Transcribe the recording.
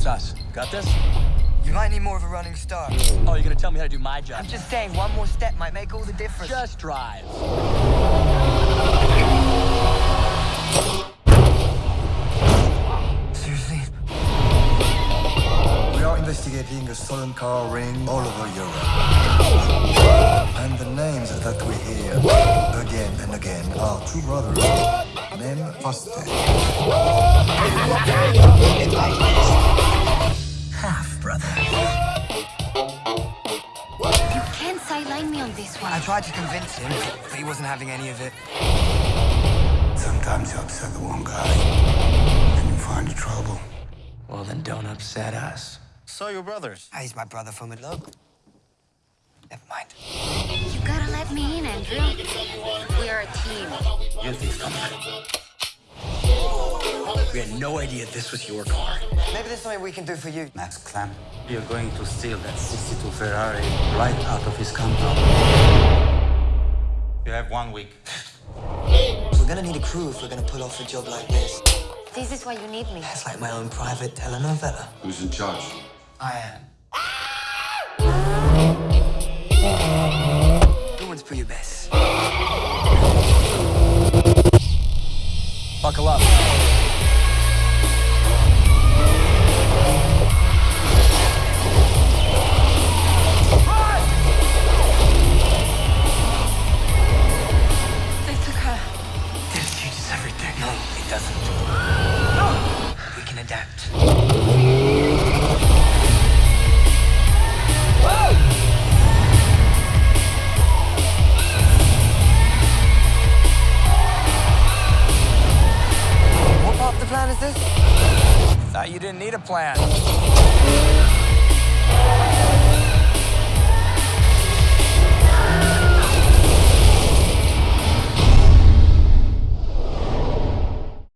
That's us. Got this? You might need more of a running start. Oh, you're gonna tell me how to do my job? I'm just saying, one more step might make all the difference. Just drive. Seriously? We are investigating a stolen car ring all over Europe. And the names that we hear again and again are two brothers named Foster. Tried to convince him, but he wasn't having any of it. Sometimes you upset the wrong guy, and you find the trouble. Well, then don't upset us. So your brothers. Ah, He's my brother from a log. Never mind. You gotta let me in, Andrew. We are a team. Guilty is coming. We had no idea this was your car. Maybe there's something we can do for you. Max Clam, you're going to steal that 62 Ferrari right out of his compound. You have one week. We're gonna need a crew if we're gonna pull off a job like this. This is why you need me. It's like my own private telenovela. Who's in charge? I am. Who wants for your best? Buckle up. You didn't need a plan.